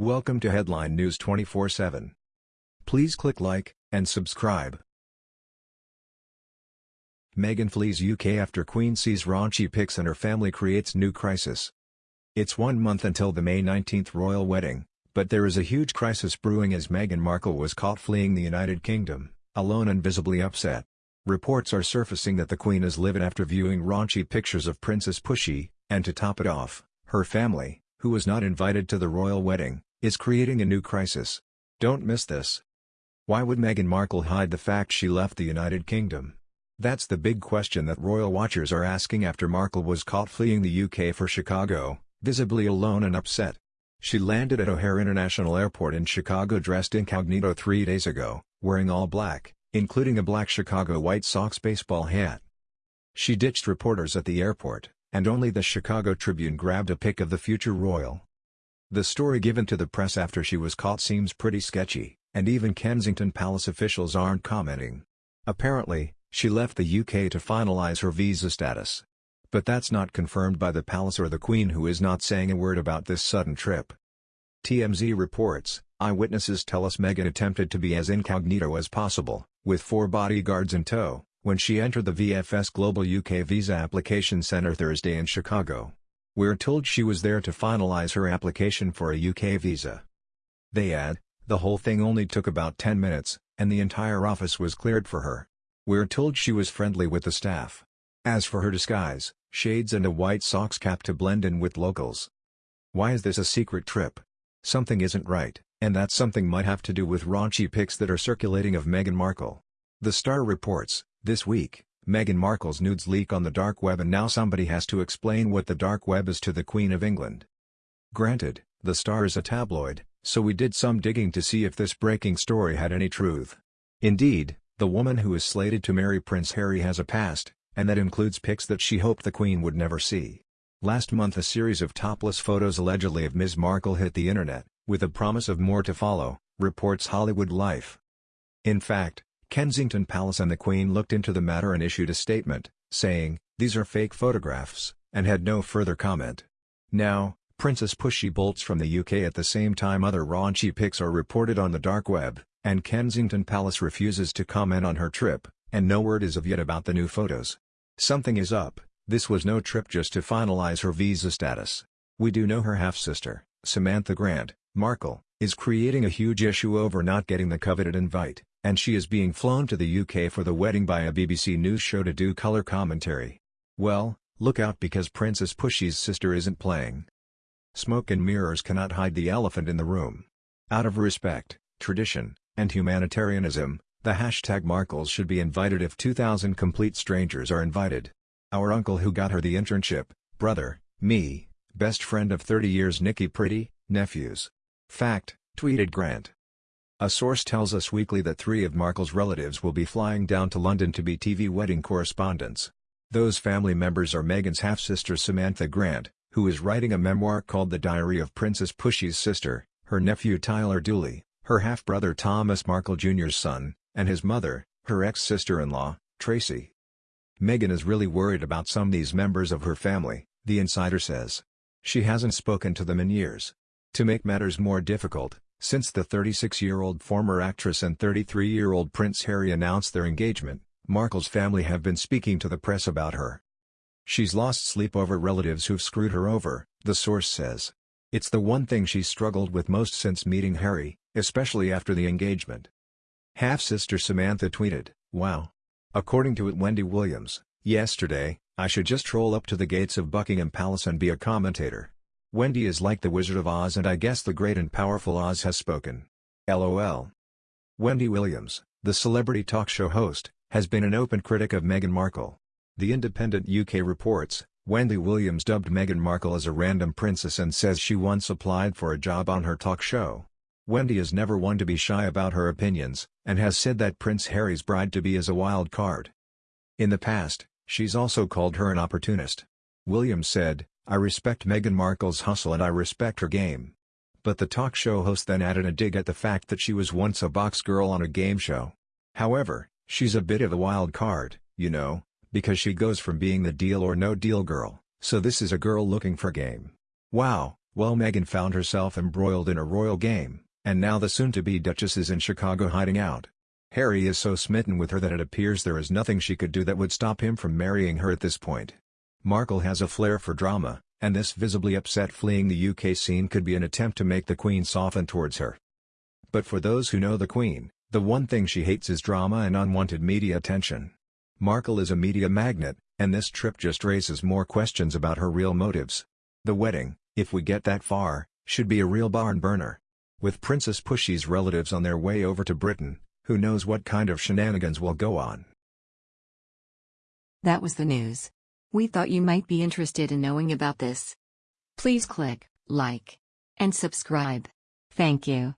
Welcome to Headline News 24/7. Please click like and subscribe. Meghan flees UK after Queen sees raunchy pics and her family creates new crisis. It's one month until the May 19 royal wedding, but there is a huge crisis brewing as Meghan Markle was caught fleeing the United Kingdom, alone and visibly upset. Reports are surfacing that the Queen is livid after viewing raunchy pictures of Princess Pushy, and to top it off, her family, who was not invited to the royal wedding, is creating a new crisis. Don't miss this. Why would Meghan Markle hide the fact she left the United Kingdom? That's the big question that royal watchers are asking after Markle was caught fleeing the UK for Chicago, visibly alone and upset. She landed at O'Hare International Airport in Chicago dressed incognito three days ago, wearing all black, including a black Chicago White Sox baseball hat. She ditched reporters at the airport, and only the Chicago Tribune grabbed a pic of the future royal. The story given to the press after she was caught seems pretty sketchy, and even Kensington Palace officials aren't commenting. Apparently, she left the UK to finalize her visa status. But that's not confirmed by the palace or the Queen who is not saying a word about this sudden trip. TMZ reports, eyewitnesses tell us Meghan attempted to be as incognito as possible, with four bodyguards in tow, when she entered the VFS Global UK Visa Application Centre Thursday in Chicago. We're told she was there to finalize her application for a UK visa. They add, the whole thing only took about 10 minutes, and the entire office was cleared for her. We're told she was friendly with the staff. As for her disguise, shades and a White Sox cap to blend in with locals. Why is this a secret trip? Something isn't right, and that something might have to do with raunchy pics that are circulating of Meghan Markle. The Star reports, this week, Meghan Markle's nudes leak on the dark web and now somebody has to explain what the dark web is to the Queen of England. Granted, The Star is a tabloid, so we did some digging to see if this breaking story had any truth. Indeed, the woman who is slated to marry Prince Harry has a past, and that includes pics that she hoped the Queen would never see. Last month a series of topless photos allegedly of Ms. Markle hit the internet, with a promise of more to follow, reports Hollywood Life. In fact, Kensington Palace and the Queen looked into the matter and issued a statement, saying, these are fake photographs, and had no further comment. Now, Princess Pushy bolts from the UK at the same time other raunchy pics are reported on the dark web, and Kensington Palace refuses to comment on her trip, and no word is of yet about the new photos. Something is up, this was no trip just to finalize her visa status. We do know her half-sister, Samantha Grant, Markle, is creating a huge issue over not getting the coveted invite and she is being flown to the UK for the wedding by a BBC News show to do colour commentary. Well, look out because Princess Pushy's sister isn't playing. Smoke and mirrors cannot hide the elephant in the room. Out of respect, tradition, and humanitarianism, the hashtag Markles should be invited if 2,000 complete strangers are invited. Our uncle who got her the internship, brother, me, best friend of 30 years Nikki Priddy, nephews. Fact, tweeted Grant. A source tells Us Weekly that three of Markle's relatives will be flying down to London to be TV wedding correspondents. Those family members are Meghan's half-sister Samantha Grant, who is writing a memoir called The Diary of Princess Pushy's Sister, her nephew Tyler Dooley, her half-brother Thomas Markle Jr.'s son, and his mother, her ex-sister-in-law, Tracy. Meghan is really worried about some these members of her family, the insider says. She hasn't spoken to them in years. To make matters more difficult, since the 36-year-old former actress and 33-year-old Prince Harry announced their engagement, Markle's family have been speaking to the press about her. She's lost sleep over relatives who've screwed her over, the source says. It's the one thing she's struggled with most since meeting Harry, especially after the engagement. Half-sister Samantha tweeted, Wow. According to it Wendy Williams, yesterday, I should just roll up to the gates of Buckingham Palace and be a commentator. Wendy is like the Wizard of Oz and I guess the great and powerful Oz has spoken. LOL. Wendy Williams, the celebrity talk show host, has been an open critic of Meghan Markle. The Independent UK reports, Wendy Williams dubbed Meghan Markle as a random princess and says she once applied for a job on her talk show. Wendy is never one to be shy about her opinions, and has said that Prince Harry's bride-to-be is a wild card. In the past, she's also called her an opportunist. Williams said, I respect Meghan Markle's hustle and I respect her game. But the talk show host then added a dig at the fact that she was once a box girl on a game show. However, she's a bit of a wild card, you know, because she goes from being the deal or no deal girl, so this is a girl looking for game. Wow, Well Meghan found herself embroiled in a royal game, and now the soon-to-be Duchess is in Chicago hiding out. Harry is so smitten with her that it appears there is nothing she could do that would stop him from marrying her at this point. Markle has a flair for drama, and this visibly upset fleeing the UK scene could be an attempt to make the Queen soften towards her. But for those who know the Queen, the one thing she hates is drama and unwanted media attention. Markle is a media magnet, and this trip just raises more questions about her real motives. The wedding, if we get that far, should be a real barn burner. With Princess Pushy's relatives on their way over to Britain, who knows what kind of shenanigans will go on. That was the news. We thought you might be interested in knowing about this. Please click like and subscribe. Thank you.